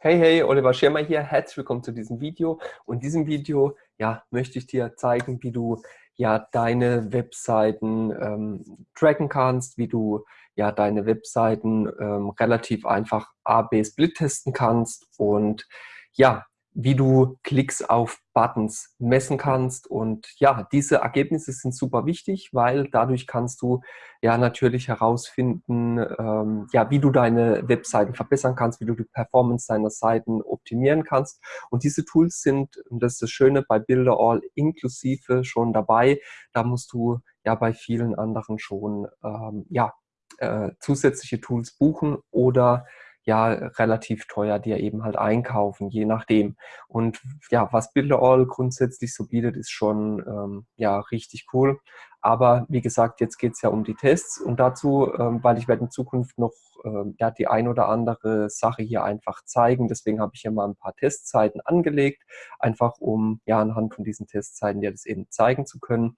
Hey, hey, Oliver Schirmer hier. Herzlich willkommen zu diesem Video. Und in diesem Video ja, möchte ich dir zeigen, wie du ja deine Webseiten ähm, tracken kannst, wie du ja deine Webseiten ähm, relativ einfach A-B-Split testen kannst und ja, wie du Klicks auf Buttons messen kannst. Und ja, diese Ergebnisse sind super wichtig, weil dadurch kannst du ja natürlich herausfinden, ähm, ja, wie du deine Webseiten verbessern kannst, wie du die Performance deiner Seiten optimieren kannst. Und diese Tools sind, und das ist das Schöne, bei Builder inklusive schon dabei. Da musst du ja bei vielen anderen schon ähm, ja, äh, zusätzliche Tools buchen oder ja relativ teuer dir eben halt einkaufen, je nachdem. Und ja, was Builderall grundsätzlich so bietet, ist schon ähm, ja richtig cool. Aber wie gesagt, jetzt geht es ja um die Tests und dazu, ähm, weil ich werde in Zukunft noch ähm, ja, die ein oder andere Sache hier einfach zeigen. Deswegen habe ich hier mal ein paar Testzeiten angelegt, einfach um ja anhand von diesen Testzeiten dir das eben zeigen zu können.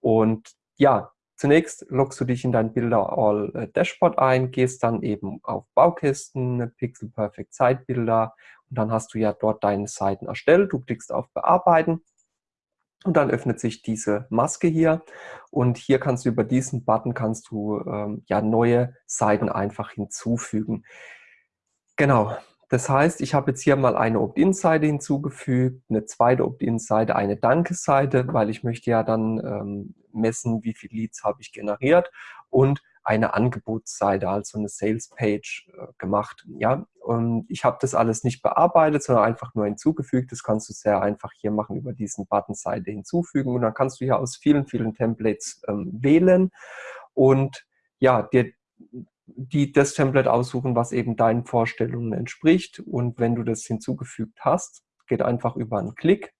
Und ja, Zunächst loggst du dich in dein Builder All äh, Dashboard ein, gehst dann eben auf Baukästen, Pixel Perfect Zeitbilder und dann hast du ja dort deine Seiten erstellt. Du klickst auf Bearbeiten und dann öffnet sich diese Maske hier und hier kannst du über diesen Button kannst du ähm, ja neue Seiten einfach hinzufügen. Genau, das heißt, ich habe jetzt hier mal eine Opt-in-Seite hinzugefügt, eine zweite Opt-in-Seite, eine Danke-Seite, weil ich möchte ja dann ähm, messen, wie viele Leads habe ich generiert und eine Angebotsseite, also eine Sales-Page äh, gemacht. Ja, und ich habe das alles nicht bearbeitet, sondern einfach nur hinzugefügt. Das kannst du sehr einfach hier machen über diesen Button Seite hinzufügen und dann kannst du hier aus vielen, vielen Templates ähm, wählen und ja, dir die, das Template aussuchen, was eben deinen Vorstellungen entspricht. Und wenn du das hinzugefügt hast, geht einfach über einen Klick.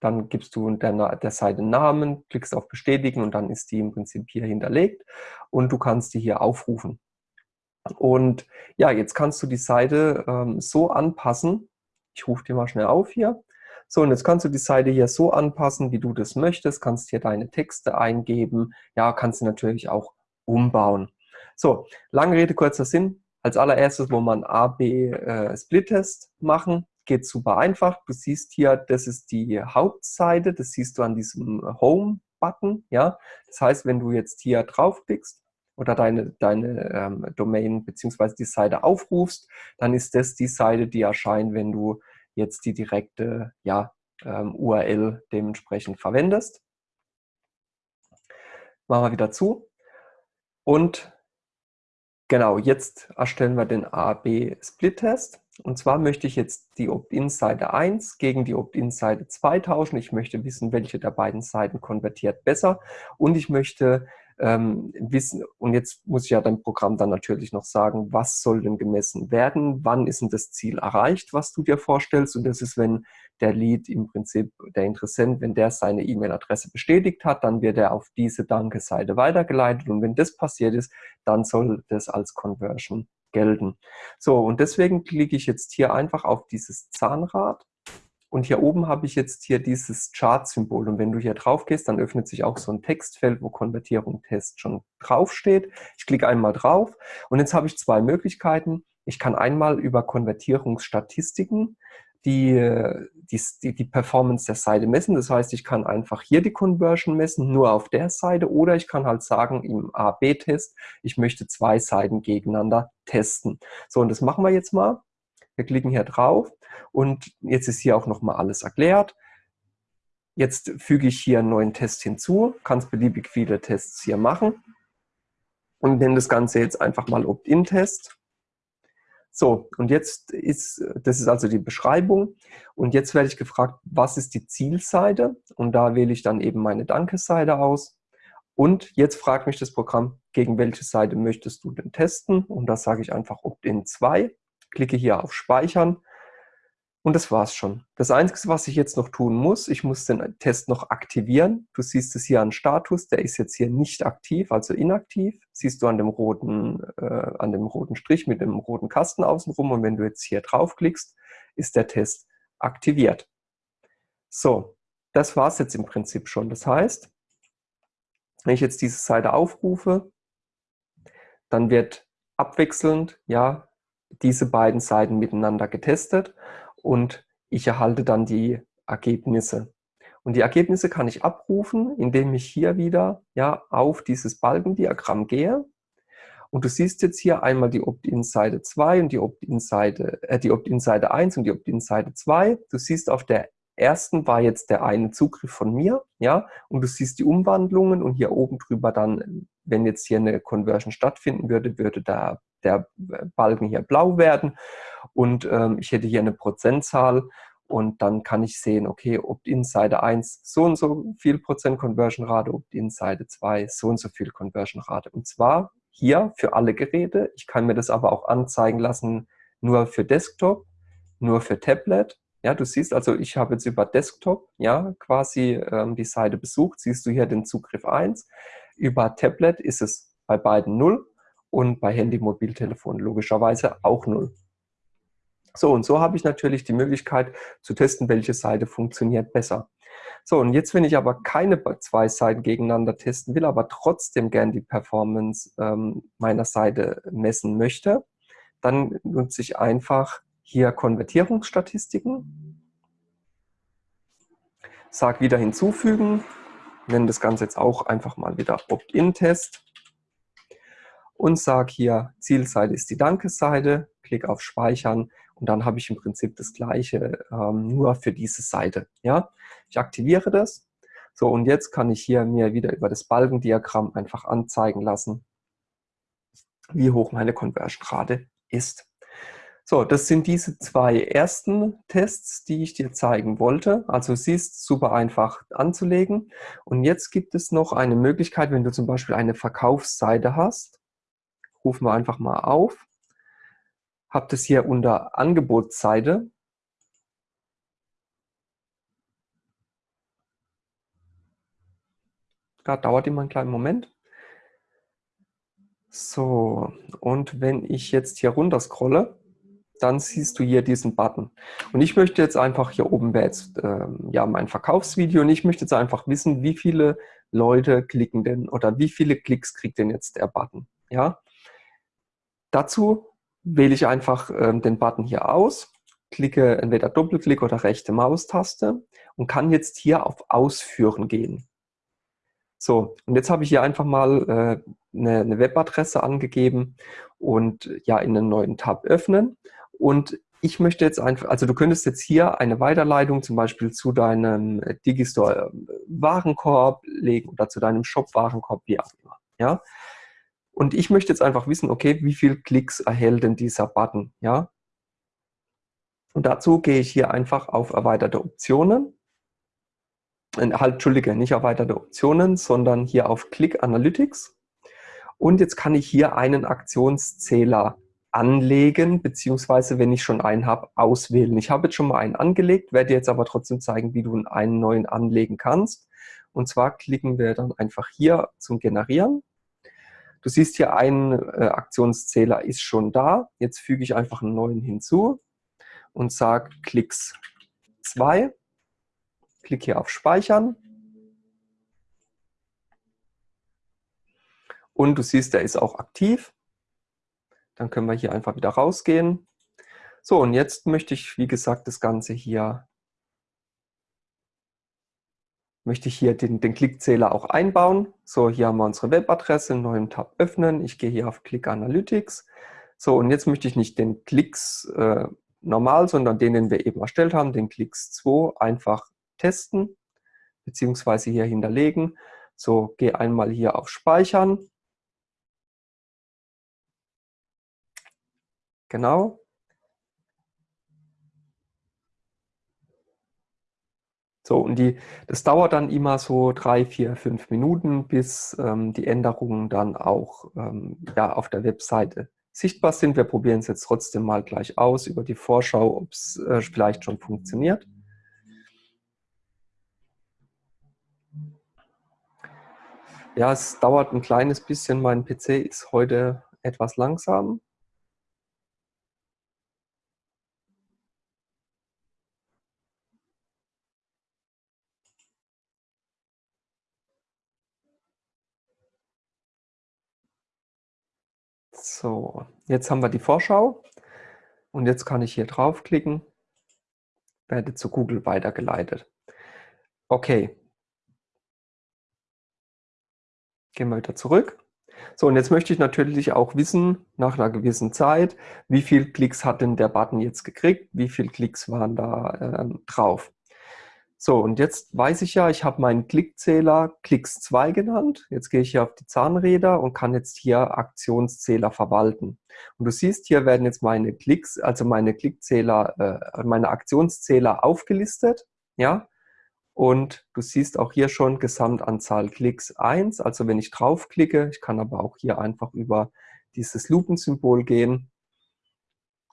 Dann gibst du der, der Seite Namen, klickst auf Bestätigen und dann ist die im Prinzip hier hinterlegt und du kannst die hier aufrufen. Und ja, jetzt kannst du die Seite ähm, so anpassen. Ich rufe die mal schnell auf hier. So, und jetzt kannst du die Seite hier so anpassen, wie du das möchtest. Kannst hier deine Texte eingeben. Ja, kannst du natürlich auch umbauen. So, lange Rede, kurzer Sinn. Als allererstes, wo man A-B-Split-Test äh, machen, geht super einfach. Du siehst hier, das ist die Hauptseite, das siehst du an diesem Home-Button. Ja? Das heißt, wenn du jetzt hier draufklickst oder deine, deine ähm, Domain bzw. die Seite aufrufst, dann ist das die Seite, die erscheint, wenn du jetzt die direkte ja, ähm, URL dementsprechend verwendest. Machen wir wieder zu. Und Genau, jetzt erstellen wir den A-B-Split-Test. Und zwar möchte ich jetzt die Opt-in-Seite 1 gegen die Opt-in-Seite 2 tauschen. Ich möchte wissen, welche der beiden Seiten konvertiert besser. Und ich möchte ähm, wissen, und jetzt muss ich ja dein Programm dann natürlich noch sagen, was soll denn gemessen werden, wann ist denn das Ziel erreicht, was du dir vorstellst. Und das ist, wenn der Lead im Prinzip, der Interessent, wenn der seine E-Mail-Adresse bestätigt hat, dann wird er auf diese Danke-Seite weitergeleitet. Und wenn das passiert ist, dann soll das als Conversion gelten. So, und deswegen klicke ich jetzt hier einfach auf dieses Zahnrad und hier oben habe ich jetzt hier dieses Chart-Symbol. Und wenn du hier drauf gehst, dann öffnet sich auch so ein Textfeld, wo Konvertierung Test schon draufsteht. Ich klicke einmal drauf und jetzt habe ich zwei Möglichkeiten. Ich kann einmal über Konvertierungsstatistiken die, die, die Performance der Seite messen. Das heißt, ich kann einfach hier die Conversion messen, nur auf der Seite. Oder ich kann halt sagen, im A-B-Test, ich möchte zwei Seiten gegeneinander testen. So, und das machen wir jetzt mal. Wir klicken hier drauf und jetzt ist hier auch nochmal alles erklärt. Jetzt füge ich hier einen neuen Test hinzu, kannst beliebig viele Tests hier machen und nenne das Ganze jetzt einfach mal Opt-in-Test. So, und jetzt ist, das ist also die Beschreibung. Und jetzt werde ich gefragt, was ist die Zielseite? Und da wähle ich dann eben meine Danke-Seite aus. Und jetzt fragt mich das Programm, gegen welche Seite möchtest du denn testen? Und da sage ich einfach Opt-in 2 klicke hier auf Speichern und das war's schon. Das Einzige, was ich jetzt noch tun muss, ich muss den Test noch aktivieren. Du siehst es hier an Status, der ist jetzt hier nicht aktiv, also inaktiv. Siehst du an dem roten, äh, an dem roten Strich mit dem roten Kasten außenrum und wenn du jetzt hier draufklickst, ist der Test aktiviert. So, das war's jetzt im Prinzip schon. Das heißt, wenn ich jetzt diese Seite aufrufe, dann wird abwechselnd ja diese beiden Seiten miteinander getestet und ich erhalte dann die Ergebnisse. Und die Ergebnisse kann ich abrufen, indem ich hier wieder ja, auf dieses Balkendiagramm gehe. Und du siehst jetzt hier einmal die Opt-in-Seite 2 und die Opt-in-Seite äh, die Opt-in-Seite 1 und die Opt-in-Seite 2. Du siehst auf der ersten war jetzt der eine Zugriff von mir, ja, und du siehst die Umwandlungen und hier oben drüber dann, wenn jetzt hier eine Conversion stattfinden würde, würde da der Balken hier blau werden und ähm, ich hätte hier eine Prozentzahl und dann kann ich sehen, okay, Opt-in Seite 1 so und so viel Prozent Conversion Rate, Opt-in Seite 2 so und so viel Conversion Rate. Und zwar hier für alle Geräte. Ich kann mir das aber auch anzeigen lassen, nur für Desktop, nur für Tablet. Ja, du siehst also, ich habe jetzt über Desktop ja quasi ähm, die Seite besucht. Siehst du hier den Zugriff 1. Über Tablet ist es bei beiden 0 und bei Handy, Mobiltelefon logischerweise auch 0. So, und so habe ich natürlich die Möglichkeit zu testen, welche Seite funktioniert besser. So, und jetzt, wenn ich aber keine zwei Seiten gegeneinander testen will, aber trotzdem gern die Performance ähm, meiner Seite messen möchte, dann nutze ich einfach hier Konvertierungsstatistiken, sage wieder hinzufügen, nenne das Ganze jetzt auch einfach mal wieder Opt-in-Test und sage hier, Zielseite ist die Dankesseite, klicke auf Speichern und dann habe ich im Prinzip das gleiche ähm, nur für diese Seite. Ja? Ich aktiviere das. So, und jetzt kann ich hier mir wieder über das Balkendiagramm einfach anzeigen lassen, wie hoch meine Conversion-Rate ist. So, das sind diese zwei ersten Tests, die ich dir zeigen wollte. Also siehst, super einfach anzulegen. Und jetzt gibt es noch eine Möglichkeit, wenn du zum Beispiel eine Verkaufsseite hast. Rufen wir einfach mal auf habe das hier unter Angebotsseite. Da dauert immer einen kleinen Moment. So, und wenn ich jetzt hier runter scrolle, dann siehst du hier diesen Button. Und ich möchte jetzt einfach, hier oben wäre jetzt ähm, ja mein Verkaufsvideo und ich möchte jetzt einfach wissen, wie viele Leute klicken denn oder wie viele Klicks kriegt denn jetzt der Button. Ja? Dazu wähle ich einfach ähm, den Button hier aus, klicke entweder Doppelklick oder rechte Maustaste und kann jetzt hier auf Ausführen gehen. So, und jetzt habe ich hier einfach mal äh, eine, eine Webadresse angegeben und ja in einen neuen Tab öffnen. Und ich möchte jetzt einfach, also du könntest jetzt hier eine Weiterleitung zum Beispiel zu deinem Digistore äh, Warenkorb legen oder zu deinem Shop Warenkorb, wie auch immer. Ja? Und ich möchte jetzt einfach wissen, okay, wie viele Klicks erhält denn dieser Button? Ja? Und dazu gehe ich hier einfach auf erweiterte Optionen. Äh, halt, Entschuldige, nicht erweiterte Optionen, sondern hier auf Click Analytics. Und jetzt kann ich hier einen Aktionszähler anlegen, beziehungsweise, wenn ich schon einen habe, auswählen. Ich habe jetzt schon mal einen angelegt, werde jetzt aber trotzdem zeigen, wie du einen neuen anlegen kannst. Und zwar klicken wir dann einfach hier zum Generieren. Du siehst hier, ein äh, Aktionszähler ist schon da. Jetzt füge ich einfach einen neuen hinzu und sage Klicks 2. Klick hier auf Speichern. Und du siehst, der ist auch aktiv. Dann können wir hier einfach wieder rausgehen. So, und jetzt möchte ich, wie gesagt, das Ganze hier möchte ich hier den, den Klickzähler auch einbauen. So, hier haben wir unsere Webadresse, einen neuen Tab öffnen. Ich gehe hier auf Click Analytics. So, und jetzt möchte ich nicht den Klicks äh, normal, sondern den, den wir eben erstellt haben, den Klicks 2, einfach testen, beziehungsweise hier hinterlegen. So, gehe einmal hier auf Speichern. Genau. So, und die, das dauert dann immer so drei, vier, fünf Minuten, bis ähm, die Änderungen dann auch ähm, ja, auf der Webseite sichtbar sind. Wir probieren es jetzt trotzdem mal gleich aus über die Vorschau, ob es äh, vielleicht schon funktioniert. Ja, es dauert ein kleines bisschen. Mein PC ist heute etwas langsam. So, jetzt haben wir die Vorschau. Und jetzt kann ich hier draufklicken, werde zu Google weitergeleitet. Okay. Gehen wir wieder zurück. So, und jetzt möchte ich natürlich auch wissen, nach einer gewissen Zeit, wie viele Klicks hat denn der Button jetzt gekriegt, wie viele Klicks waren da äh, drauf. So, und jetzt weiß ich ja, ich habe meinen Klickzähler Klicks 2 genannt. Jetzt gehe ich hier auf die Zahnräder und kann jetzt hier Aktionszähler verwalten. Und du siehst, hier werden jetzt meine Klicks, also meine Klickzähler, äh, meine Aktionszähler aufgelistet. Ja, und du siehst auch hier schon Gesamtanzahl Klicks 1. Also wenn ich draufklicke, ich kann aber auch hier einfach über dieses Lupensymbol gehen.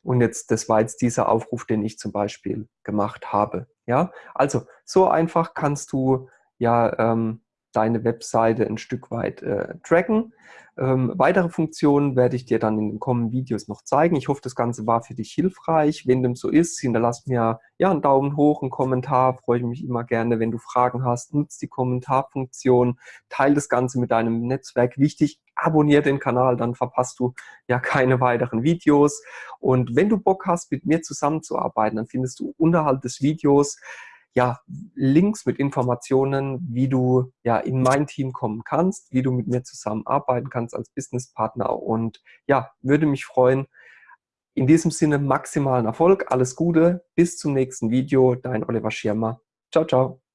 Und jetzt, das war jetzt dieser Aufruf, den ich zum Beispiel gemacht habe. Ja, also so einfach kannst du ja ähm, deine Webseite ein Stück weit äh, tracken. Ähm, weitere Funktionen werde ich dir dann in den kommenden Videos noch zeigen. Ich hoffe, das Ganze war für dich hilfreich. Wenn dem so ist, hinterlass mir ja einen Daumen hoch, einen Kommentar. Freue ich mich immer gerne, wenn du Fragen hast. Nutz die Kommentarfunktion, teile das Ganze mit deinem Netzwerk. Wichtig, abonniere den Kanal, dann verpasst du ja keine weiteren Videos. Und wenn du Bock hast, mit mir zusammenzuarbeiten, dann findest du unterhalb des Videos ja, Links mit Informationen, wie du ja in mein Team kommen kannst, wie du mit mir zusammenarbeiten kannst als Businesspartner und ja, würde mich freuen. In diesem Sinne maximalen Erfolg, alles Gute, bis zum nächsten Video, dein Oliver Schirmer. Ciao, ciao.